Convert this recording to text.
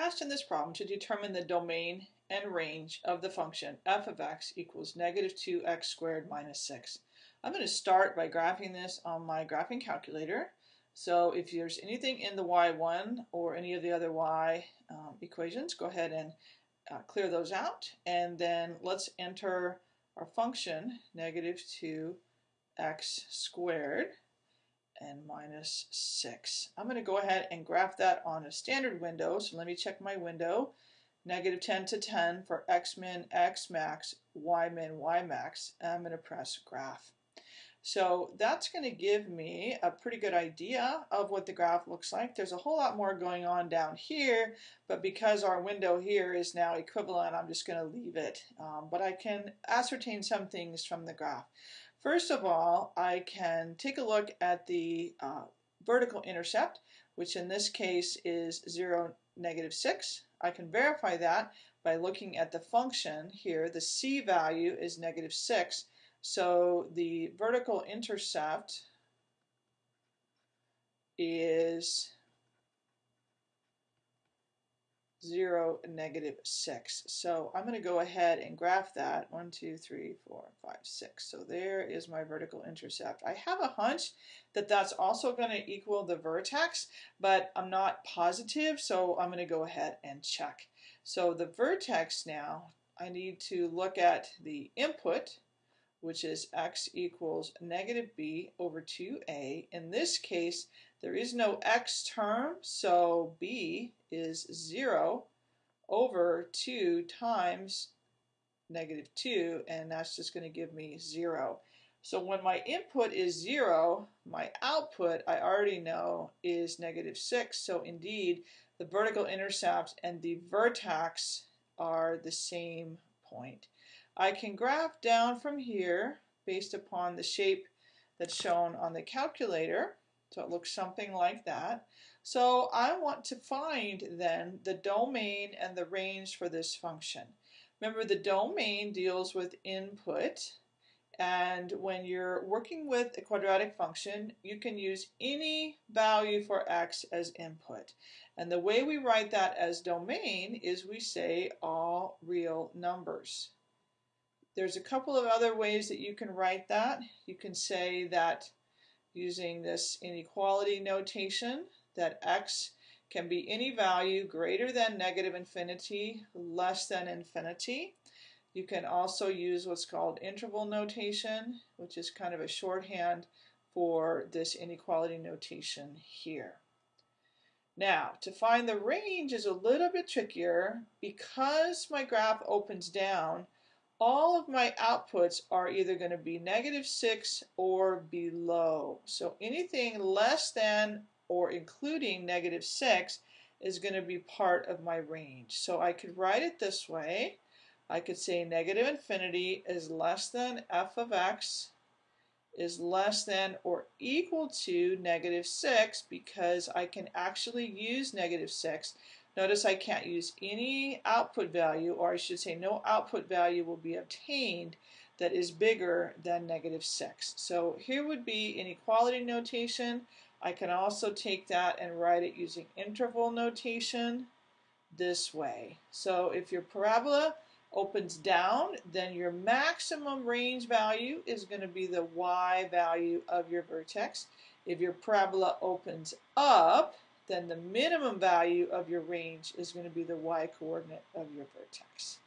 asked in this problem to determine the domain and range of the function f of x equals negative 2x squared minus 6. I'm going to start by graphing this on my graphing calculator. So if there's anything in the y1 or any of the other y um, equations, go ahead and uh, clear those out. And then let's enter our function, negative 2x squared and minus 6. I'm going to go ahead and graph that on a standard window. So let me check my window. Negative 10 to 10 for x min, x max, y min, y max. And I'm going to press graph. So that's going to give me a pretty good idea of what the graph looks like. There's a whole lot more going on down here, but because our window here is now equivalent, I'm just going to leave it. Um, but I can ascertain some things from the graph. First of all, I can take a look at the uh, vertical intercept, which in this case is 0, negative 6. I can verify that by looking at the function here. The c value is negative 6. So the vertical intercept is 0, negative 6. So I'm going to go ahead and graph that. 1, 2, 3, 4, 5, 6. So there is my vertical intercept. I have a hunch that that's also going to equal the vertex, but I'm not positive, so I'm going to go ahead and check. So the vertex now, I need to look at the input, which is x equals negative b over 2a. In this case, there is no x term, so b is 0 over 2 times negative 2, and that's just going to give me 0. So when my input is 0, my output, I already know, is negative 6. So indeed, the vertical intercept and the vertex are the same point. I can graph down from here based upon the shape that's shown on the calculator. So it looks something like that. So I want to find then the domain and the range for this function. Remember the domain deals with input and when you're working with a quadratic function you can use any value for x as input. And the way we write that as domain is we say all real numbers. There's a couple of other ways that you can write that. You can say that using this inequality notation that x can be any value greater than negative infinity, less than infinity. You can also use what's called interval notation, which is kind of a shorthand for this inequality notation here. Now, to find the range is a little bit trickier because my graph opens down all of my outputs are either going to be negative 6 or below. So anything less than or including negative 6 is going to be part of my range. So I could write it this way. I could say negative infinity is less than f of x is less than or equal to negative 6 because I can actually use negative 6 Notice I can't use any output value, or I should say no output value will be obtained that is bigger than negative 6. So here would be inequality notation. I can also take that and write it using interval notation this way. So if your parabola opens down, then your maximum range value is going to be the y value of your vertex. If your parabola opens up, then the minimum value of your range is going to be the y coordinate of your vertex.